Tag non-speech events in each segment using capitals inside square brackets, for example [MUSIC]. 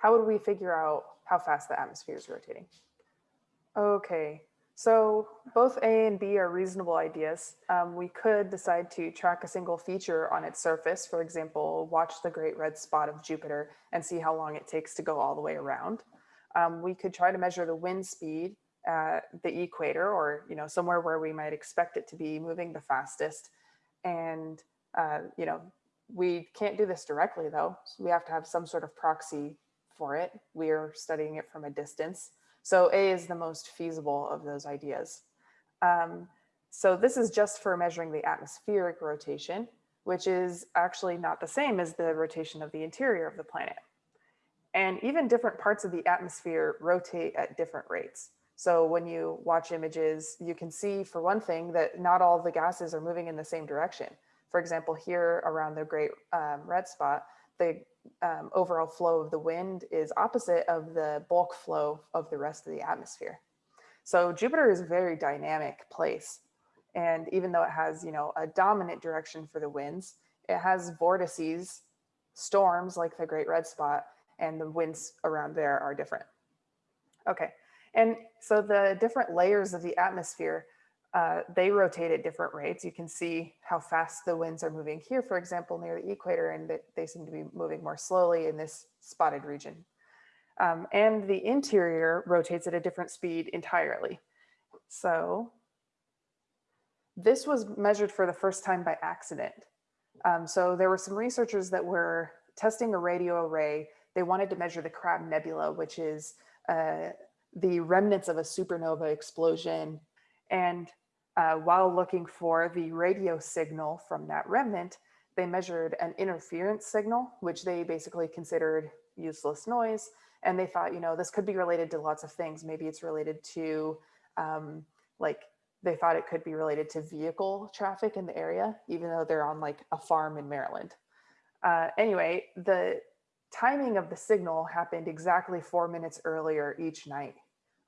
how would we figure out how fast the atmosphere is rotating? Okay, so both A and B are reasonable ideas. Um, we could decide to track a single feature on its surface, for example, watch the great red spot of Jupiter and see how long it takes to go all the way around. Um, we could try to measure the wind speed at the equator or you know somewhere where we might expect it to be moving the fastest. And uh, you know we can't do this directly though. So we have to have some sort of proxy for it. We are studying it from a distance. So A is the most feasible of those ideas. Um, so this is just for measuring the atmospheric rotation, which is actually not the same as the rotation of the interior of the planet. And even different parts of the atmosphere rotate at different rates. So when you watch images, you can see for one thing that not all the gases are moving in the same direction. For example, here around the great um, red spot, the um, overall flow of the wind is opposite of the bulk flow of the rest of the atmosphere. So Jupiter is a very dynamic place. And even though it has, you know, a dominant direction for the winds, it has vortices, storms like the Great Red Spot, and the winds around there are different. Okay, and so the different layers of the atmosphere uh, they rotate at different rates. You can see how fast the winds are moving here, for example, near the equator, and that they seem to be moving more slowly in this spotted region. Um, and the interior rotates at a different speed entirely. So this was measured for the first time by accident. Um, so there were some researchers that were testing a radio array. They wanted to measure the Crab Nebula, which is uh, the remnants of a supernova explosion. And uh, while looking for the radio signal from that remnant, they measured an interference signal, which they basically considered useless noise. And they thought, you know, this could be related to lots of things. Maybe it's related to um, like, they thought it could be related to vehicle traffic in the area, even though they're on like a farm in Maryland. Uh, anyway, the timing of the signal happened exactly four minutes earlier each night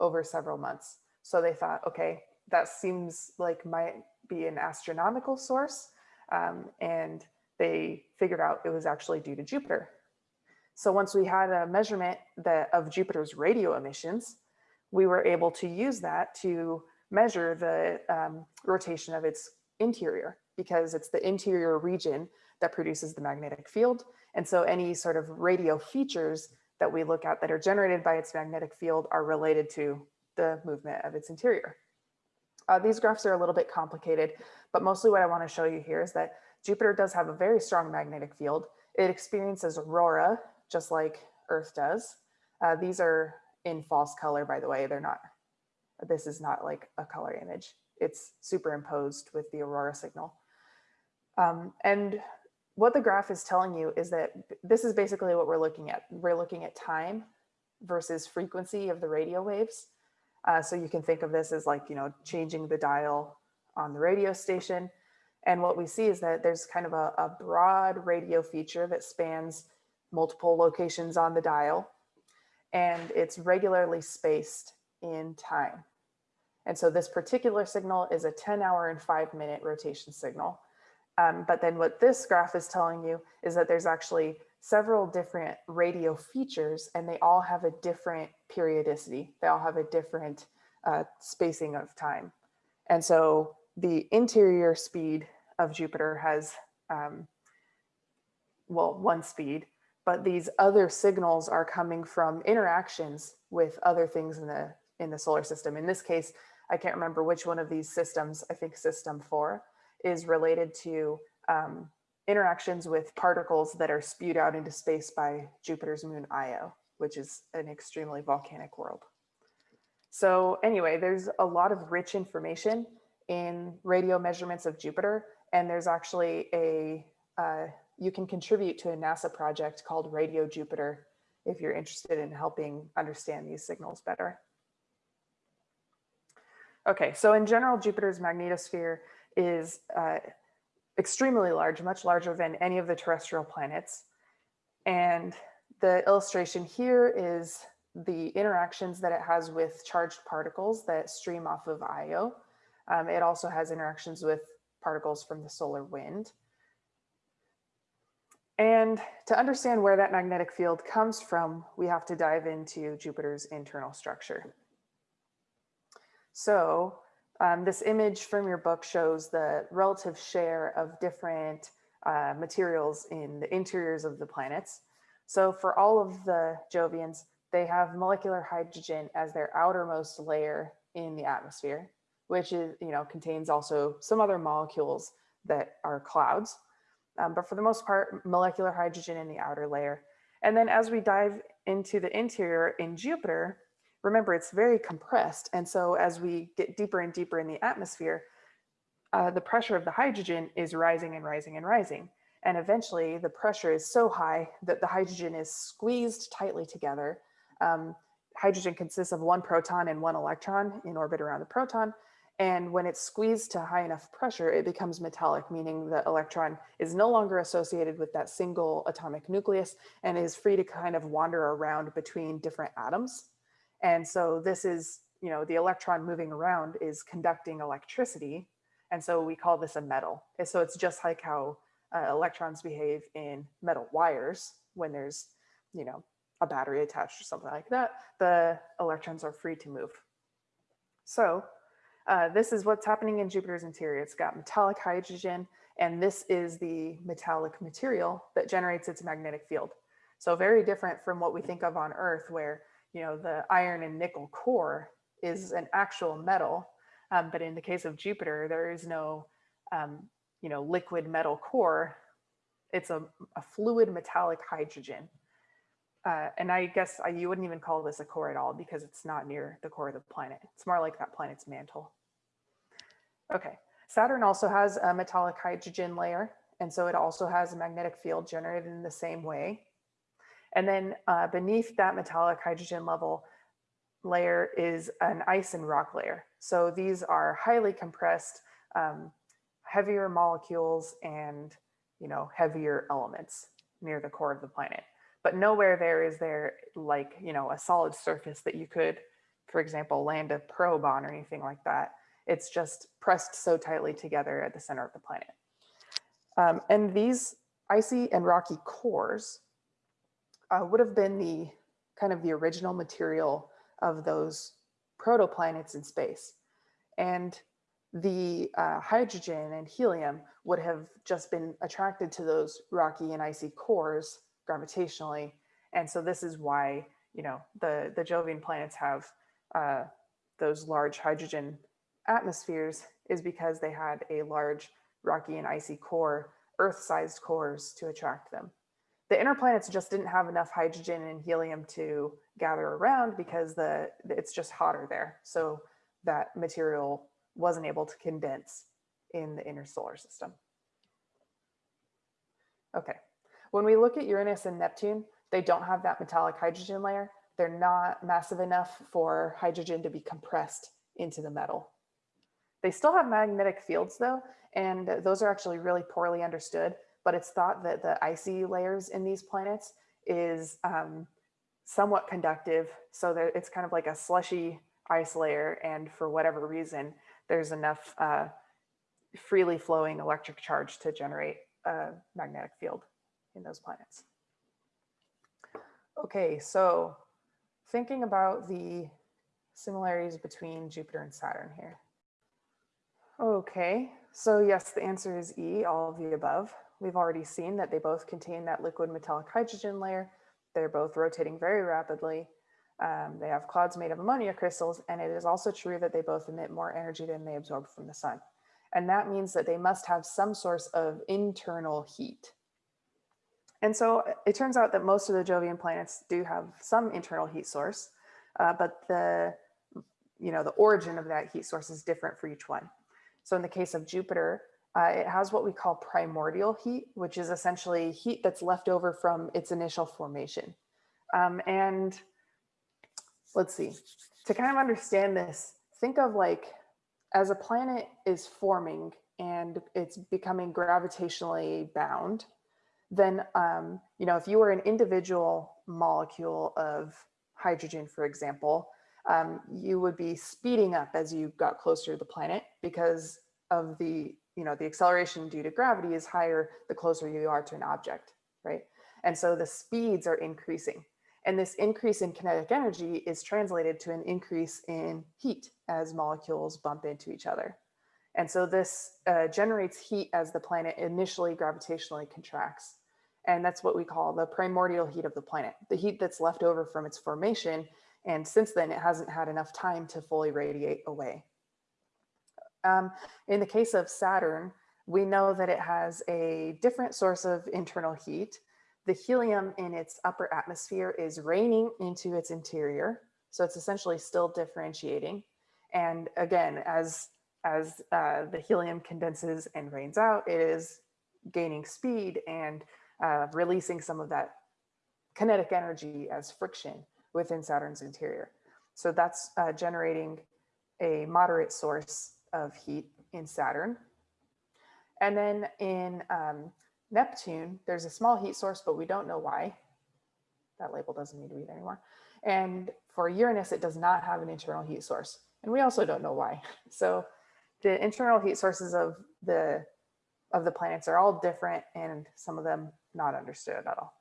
over several months. So they thought, okay, that seems like might be an astronomical source. Um, and they figured out it was actually due to Jupiter. So once we had a measurement that of Jupiter's radio emissions, we were able to use that to measure the um, rotation of its interior because it's the interior region that produces the magnetic field. And so any sort of radio features that we look at that are generated by its magnetic field are related to the movement of its interior. Uh, these graphs are a little bit complicated, but mostly what I want to show you here is that Jupiter does have a very strong magnetic field. It experiences aurora, just like Earth does. Uh, these are in false color, by the way. They're not, this is not like a color image. It's superimposed with the aurora signal. Um, and what the graph is telling you is that this is basically what we're looking at. We're looking at time versus frequency of the radio waves. Uh, so you can think of this as like, you know, changing the dial on the radio station. And what we see is that there's kind of a, a broad radio feature that spans multiple locations on the dial and it's regularly spaced in time. And so this particular signal is a 10 hour and five minute rotation signal. Um, but then what this graph is telling you is that there's actually several different radio features and they all have a different periodicity. They all have a different uh, spacing of time. And so the interior speed of Jupiter has, um, well, one speed, but these other signals are coming from interactions with other things in the in the solar system. In this case, I can't remember which one of these systems, I think system four, is related to um, interactions with particles that are spewed out into space by Jupiter's moon Io, which is an extremely volcanic world. So anyway, there's a lot of rich information in radio measurements of Jupiter, and there's actually a, uh, you can contribute to a NASA project called Radio Jupiter if you're interested in helping understand these signals better. Okay, so in general, Jupiter's magnetosphere is uh, extremely large, much larger than any of the terrestrial planets. And the illustration here is the interactions that it has with charged particles that stream off of Io. Um, it also has interactions with particles from the solar wind. And to understand where that magnetic field comes from, we have to dive into Jupiter's internal structure. So um, this image from your book shows the relative share of different uh, materials in the interiors of the planets. So for all of the Jovians, they have molecular hydrogen as their outermost layer in the atmosphere, which is, you know, contains also some other molecules that are clouds. Um, but for the most part, molecular hydrogen in the outer layer. And then as we dive into the interior in Jupiter, remember it's very compressed. And so as we get deeper and deeper in the atmosphere, uh, the pressure of the hydrogen is rising and rising and rising. And eventually the pressure is so high that the hydrogen is squeezed tightly together. Um, hydrogen consists of one proton and one electron in orbit around the proton. And when it's squeezed to high enough pressure, it becomes metallic, meaning the electron is no longer associated with that single atomic nucleus and is free to kind of wander around between different atoms. And so this is, you know, the electron moving around is conducting electricity. And so we call this a metal. And so it's just like how uh, electrons behave in metal wires when there's, you know, a battery attached or something like that, the electrons are free to move. So uh, this is what's happening in Jupiter's interior. It's got metallic hydrogen, and this is the metallic material that generates its magnetic field. So very different from what we think of on Earth, where you know the iron and nickel core is an actual metal, um, but in the case of Jupiter, there is no um, you know liquid metal core. It's a, a fluid metallic hydrogen. Uh, and I guess I, you wouldn't even call this a core at all because it's not near the core of the planet. It's more like that planet's mantle. Okay, Saturn also has a metallic hydrogen layer. And so it also has a magnetic field generated in the same way. And then uh, beneath that metallic hydrogen level layer is an ice and rock layer. So these are highly compressed, um, heavier molecules and you know heavier elements near the core of the planet but nowhere there is there like, you know, a solid surface that you could, for example, land a probe on or anything like that. It's just pressed so tightly together at the center of the planet. Um, and these icy and rocky cores uh, would have been the kind of the original material of those protoplanets in space. And the uh, hydrogen and helium would have just been attracted to those rocky and icy cores gravitationally. And so this is why, you know, the, the Jovian planets have uh, those large hydrogen atmospheres is because they had a large rocky and icy core, Earth-sized cores to attract them. The inner planets just didn't have enough hydrogen and helium to gather around because the it's just hotter there. So that material wasn't able to condense in the inner solar system. Okay, when we look at Uranus and Neptune, they don't have that metallic hydrogen layer. They're not massive enough for hydrogen to be compressed into the metal. They still have magnetic fields though, and those are actually really poorly understood, but it's thought that the icy layers in these planets is um, somewhat conductive. So that it's kind of like a slushy ice layer. And for whatever reason, there's enough uh, freely flowing electric charge to generate a magnetic field in those planets. Okay, so thinking about the similarities between Jupiter and Saturn here. Okay, so yes, the answer is E, all of the above. We've already seen that they both contain that liquid metallic hydrogen layer. They're both rotating very rapidly. Um, they have clouds made of ammonia crystals, and it is also true that they both emit more energy than they absorb from the sun. And that means that they must have some source of internal heat. And so it turns out that most of the Jovian planets do have some internal heat source, uh, but the, you know, the origin of that heat source is different for each one. So in the case of Jupiter, uh, it has what we call primordial heat, which is essentially heat that's left over from its initial formation. Um, and let's see, to kind of understand this, think of like as a planet is forming and it's becoming gravitationally bound, then, um, you know, if you were an individual molecule of hydrogen, for example, um, you would be speeding up as you got closer to the planet because of the, you know, the acceleration due to gravity is higher the closer you are to an object. right? And so the speeds are increasing. And this increase in kinetic energy is translated to an increase in heat as molecules bump into each other. And so this uh, generates heat as the planet initially gravitationally contracts. And that's what we call the primordial heat of the planet, the heat that's left over from its formation. And since then, it hasn't had enough time to fully radiate away. Um, in the case of Saturn, we know that it has a different source of internal heat. The helium in its upper atmosphere is raining into its interior. So it's essentially still differentiating. And again, as, as uh, the helium condenses and rains out, it is gaining speed and uh, releasing some of that kinetic energy as friction within Saturn's interior. So that's uh, generating a moderate source of heat in Saturn. And then in um, Neptune, there's a small heat source, but we don't know why. That label doesn't need to be there anymore. And for Uranus, it does not have an internal heat source. And we also don't know why. [LAUGHS] So the internal heat sources of the of the planets are all different and some of them not understood at all.